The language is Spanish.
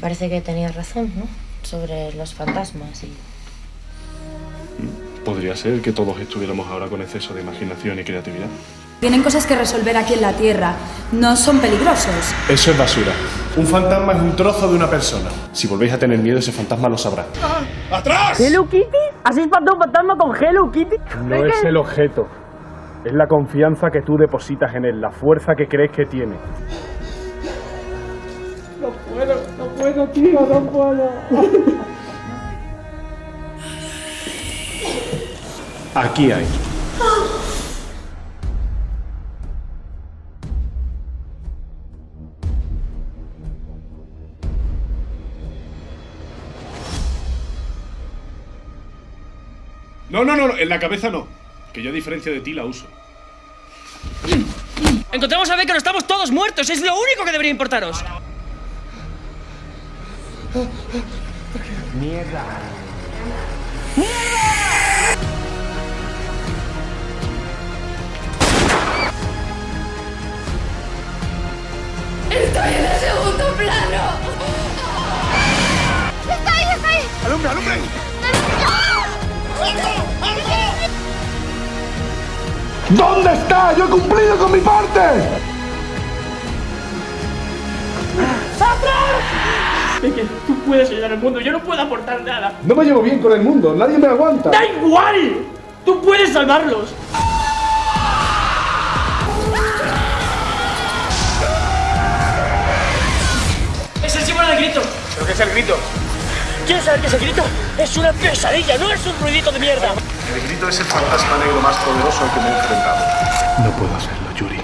Parece que tenías razón, ¿no? Sobre los fantasmas y... Podría ser que todos estuviéramos ahora con exceso de imaginación y creatividad. Tienen cosas que resolver aquí en la Tierra. No son peligrosos. Eso es basura. Un fantasma es un trozo de una persona. Si volvéis a tener miedo, ese fantasma lo sabrá. ¡Atrás! ¿Hello Kitty? ¿Has espantado un fantasma con Hello Kitty? No es el objeto. Es la confianza que tú depositas en él, la fuerza que crees que tiene. No puedo, tío, no puedo. Aquí hay. No, no, no, en la cabeza no. Que yo a diferencia de ti la uso. Encontramos a Becker, estamos todos muertos. Es lo único que debería importaros. Estoy en el segundo plano. ¡Está ahí, está ahí! ¡Alumbre, alumbre! ¿Dónde está? ¡Yo he cumplido con mi parte! Becker, tú puedes ayudar al mundo, yo no puedo aportar nada. No me llevo bien con el mundo, nadie me aguanta. ¡Da igual! ¡Tú puedes salvarlos! Es el símbolo del grito. ¿Pero qué es el grito? ¿Quieres saber qué es el grito? Es una pesadilla, no es un ruidito de mierda. El grito es el fantasma negro más poderoso al que me he enfrentado. No puedo hacerlo, Yuri.